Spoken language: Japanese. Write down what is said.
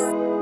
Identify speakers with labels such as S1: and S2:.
S1: you